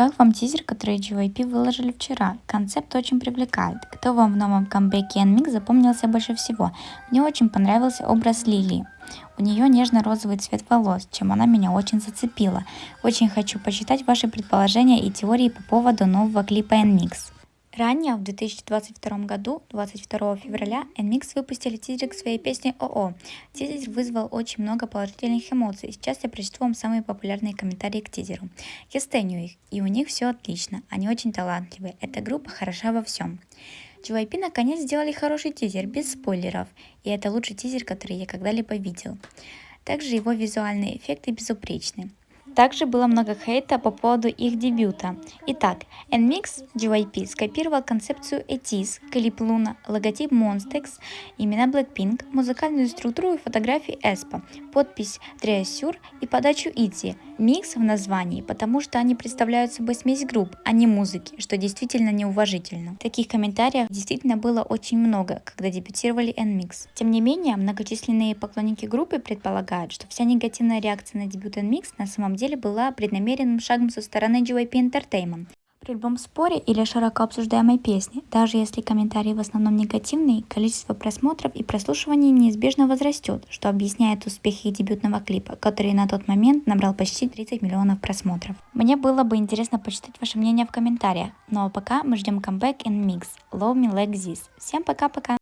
Как вам тизер, который JYP выложили вчера? Концепт очень привлекает. Кто вам в новом камбэке NMIX запомнился больше всего? Мне очень понравился образ Лили. У нее нежно-розовый цвет волос, чем она меня очень зацепила. Очень хочу почитать ваши предположения и теории по поводу нового клипа NMIX. Ранее, в 2022 году, 22 февраля, NMIX выпустили тизер к своей песне ОО. Тизер вызвал очень много положительных эмоций. Сейчас я прочту вам самые популярные комментарии к тизеру. Я стеню их, и у них все отлично. Они очень талантливые. Эта группа хороша во всем. JYP наконец сделали хороший тизер, без спойлеров. И это лучший тизер, который я когда-либо видел. Также его визуальные эффекты безупречны. Также было много хейта по поводу их дебюта. Итак, NMIX JYP скопировал концепцию ETIS, клип Луна, логотип Monstex, имена Blackpink, музыкальную структуру и фотографии Эспа, подпись Treasure и подачу ITZY. Микс в названии, потому что они представляют собой смесь групп, а не музыки, что действительно неуважительно. Таких комментариев действительно было очень много, когда дебютировали NMIX. Тем не менее, многочисленные поклонники группы предполагают, что вся негативная реакция на дебют NMIX на самом деле была преднамеренным шагом со стороны JYP Entertainment. При любом споре или широко обсуждаемой песне, даже если комментарии в основном негативные, количество просмотров и прослушиваний неизбежно возрастет, что объясняет успех их дебютного клипа, который на тот момент набрал почти 30 миллионов просмотров. Мне было бы интересно почитать ваше мнение в комментариях, ну а пока мы ждем камбэк and mix Love Me Like This. Всем пока-пока!